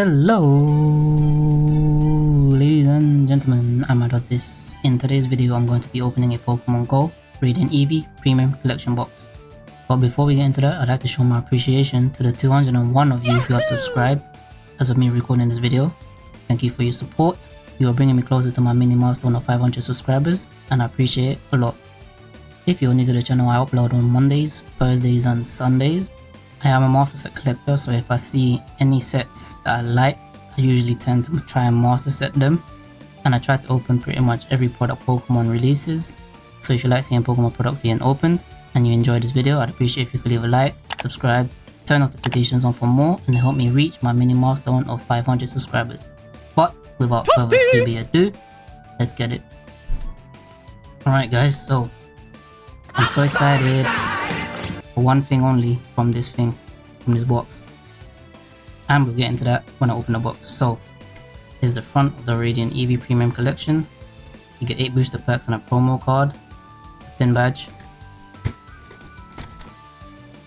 Hello, ladies and gentlemen, I'm does this. In today's video, I'm going to be opening a Pokemon Go Radiant Eevee Premium Collection box. But before we get into that, I'd like to show my appreciation to the 201 of you who have subscribed as of me recording this video. Thank you for your support. You are bringing me closer to my mini milestone of 500 subscribers, and I appreciate it a lot. If you're new to the channel, I upload on Mondays, Thursdays, and Sundays. I am a master set collector, so if I see any sets that I like, I usually tend to try and master set them. And I try to open pretty much every product Pokemon releases. So if you like seeing Pokemon product being opened, and you enjoyed this video, I'd appreciate if you could leave a like, subscribe, turn notifications on for more, and help me reach my mini milestone of 500 subscribers. But without further ado, let's get it. Alright guys, so I'm so excited one thing only from this thing, from this box. And we'll get into that when I open the box. So, here's the front of the Radiant Eevee Premium Collection. You get 8 booster packs and a promo card, a pin badge.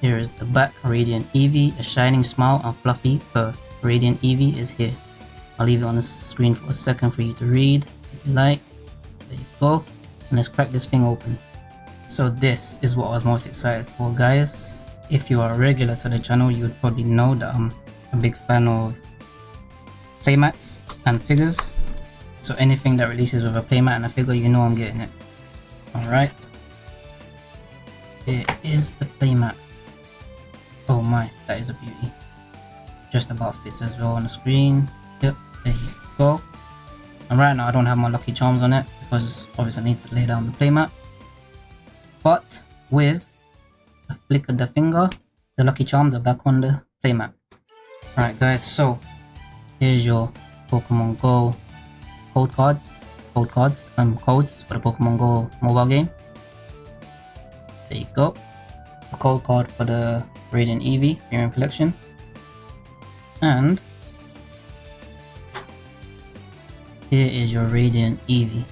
Here is the back Radiant Eevee, a shining smile and fluffy fur. Radiant Eevee is here. I'll leave it on the screen for a second for you to read if you like. There you go. And let's crack this thing open. So this is what I was most excited for guys. If you are regular to the channel, you would probably know that I'm a big fan of playmats and figures. So anything that releases with a playmat and a figure, you know I'm getting it. Alright. Here is the playmat. Oh my, that is a beauty. Just about fits as well on the screen. Yep, there you go. And right now I don't have my Lucky Charms on it because obviously I need to lay down the playmat but with a flick of the finger, the Lucky Charms are back on the playmat. Alright guys, so here's your Pokemon Go code cards, code cards, um, codes for the Pokemon Go mobile game. There you go. A code card for the Radiant Eevee Premium Collection. And here is your Radiant Eevee.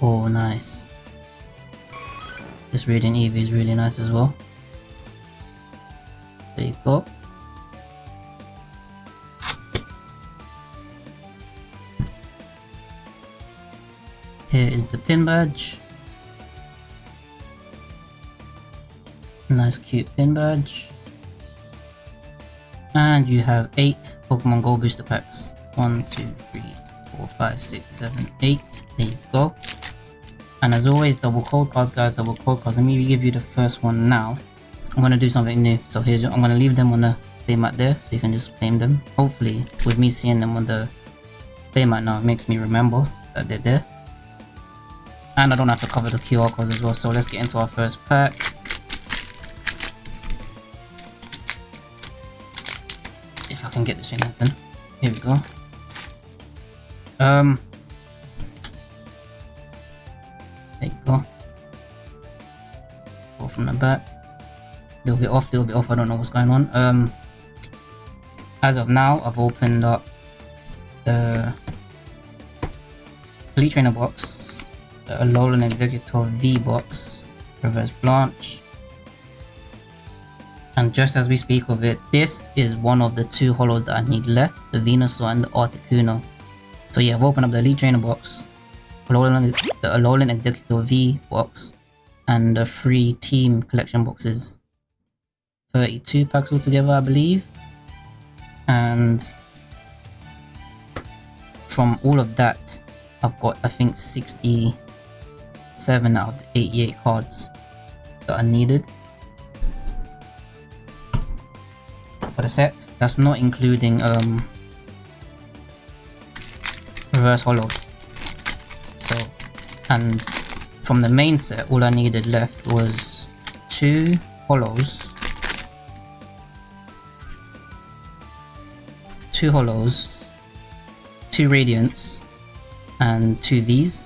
Oh, nice. This Radiant Eevee is really nice as well. There you go. Here is the pin badge. Nice cute pin badge. And you have 8 Pokemon Go booster packs. 1, 2, 3, 4, 5, 6, 7, 8. There you go. And as always, double code cards, guys, double code cards. Let me give you the first one now. I'm gonna do something new. So here's, your, I'm gonna leave them on the playmat there, so you can just claim them. Hopefully, with me seeing them on the playmat now, it makes me remember that they're there. And I don't have to cover the QR codes as well. So let's get into our first pack. If I can get this thing open. Here we go. Um, from the back. They'll be off, they'll be off, I don't know what's going on. Um, as of now, I've opened up the Elite Trainer box, the Alolan Exeggutor V box, Reverse Blanche, and just as we speak of it, this is one of the two holos that I need left, the Venusaur and the Articuno. So yeah, I've opened up the Elite Trainer box, Alolan, the Alolan Exeggutor V box and the free team collection boxes. 32 packs altogether, I believe. And from all of that, I've got, I think, 67 out of the 88 cards that are needed. For the set, that's not including um, reverse holos. So, and from the main set all I needed left was two holos two holos two radiants and two V's.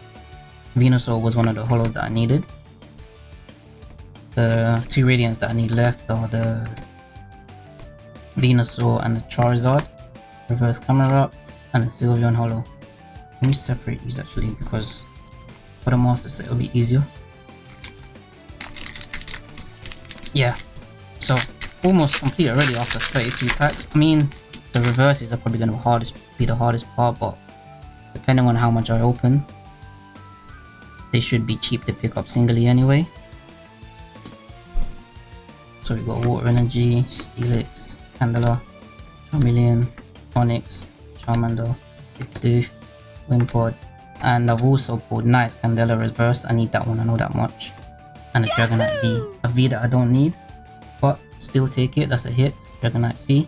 Venusaur was one of the holos that I needed. The two radiants that I need left are the Venusaur and the Charizard reverse Camerupt and the Sylveon holo let me separate these actually because for the monsters, it'll be easier. Yeah, so almost complete already after 32 packs. I mean, The reverses are probably going to be, hardest, be the hardest part, but depending on how much I open, they should be cheap to pick up singly anyway. So we got Water Energy, Steelix, Candela, Charmeleon, Onix, Charmander, Bidoof, Wimpod, and I've also pulled Nice Candela Reverse, I need that one, I know that much. And a Dragonite V, a V that I don't need, but still take it, that's a hit, Dragonite V.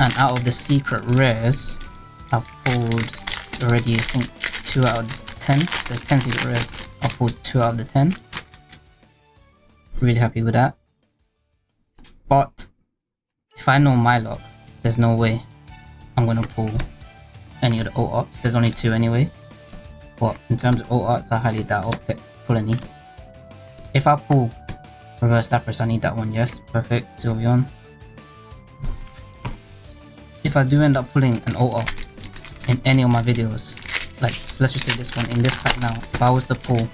And out of the secret rares, I've pulled already, I think, 2 out of 10. There's 10 secret rares. Pulled 2 out of the 10. Really happy with that. But, if I know my luck, there's no way I'm gonna pull any of the O arts. There's only 2 anyway. But in terms of O arts, I highly doubt I'll pull any. If I pull Reverse Lapras, I need that one, yes. Perfect, Sylveon if I do end up pulling an OR in any of my videos, like let's just say this one, in this pack now, if I was to pull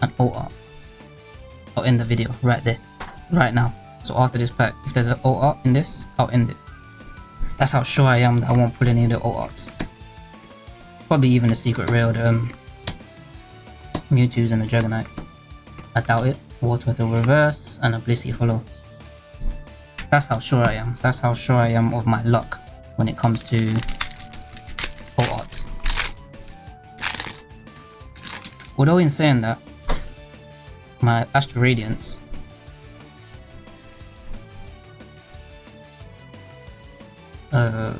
an OR, I'll end the video right there, right now. So after this pack, if there's an OR in this, I'll end it. That's how sure I am that I won't pull any of the ORs. Probably even the secret rare, the um, Mewtwo's and the Dragonites. I doubt it. Water to reverse and a Blissey Holo. That's how sure I am. That's how sure I am of my luck when it comes to Although in saying that, my Astral Radiance uh,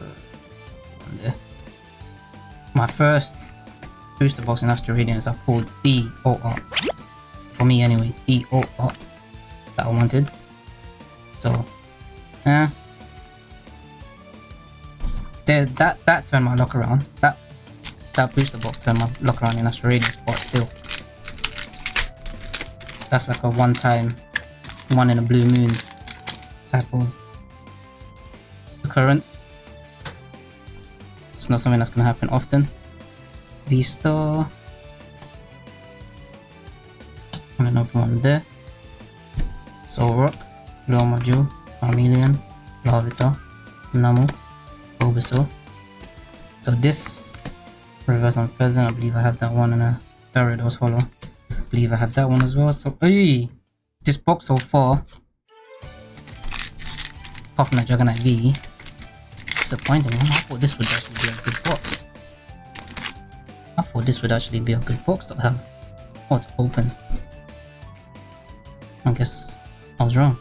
my first booster box in Astral Radiance I pulled the OR. For me anyway, the OR that I wanted. So yeah. There, that that turned my luck around. That that booster box turned my luck around in Australia, but still. That's like a one-time, one in a blue moon type of occurrence. It's not something that's gonna happen often. V-Star. And another one there. Solrock. Lure Module. Charmeleon, Larvitar, Namu, Bulbasaur. So this Reverse Unfezant, I believe I have that one and a Gyarados Holo. I believe I have that one as well. So, hey, this box so far, apart from the Dragonite V, disappointing. I thought this would actually be a good box. I thought this would actually be a good box to have or to open. I guess I was wrong.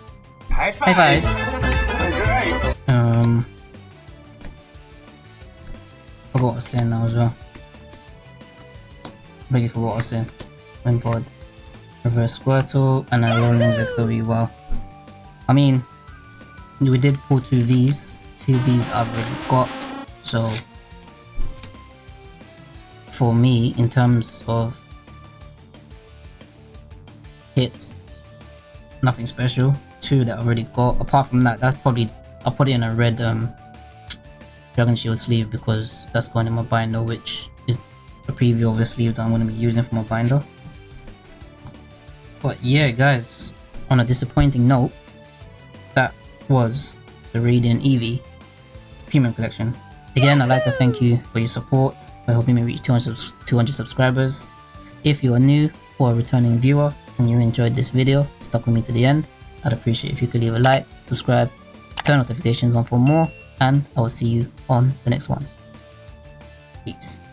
High five. High five. Um, forgot what I was saying now as well. Really forgot what I was saying. Wimpod, Reverse Squirtle, and Alolan Exeggutor. Well, I mean, we did pull two V's, two V's that I've already got. So, for me, in terms of hits, nothing special two that I've already got. Apart from that, that's probably I'll put it in a red um Dragon Shield sleeve because that's going in my binder, which preview of the sleeve that I'm going to be using for my binder. But yeah, guys, on a disappointing note, that was the Radiant Eevee Premium Collection. Again, I'd like to thank you for your support by helping me reach 200, 200 subscribers. If you are new or a returning viewer and you enjoyed this video, stuck with me to the end, I'd appreciate if you could leave a like, subscribe, turn notifications on for more, and I will see you on the next one. Peace.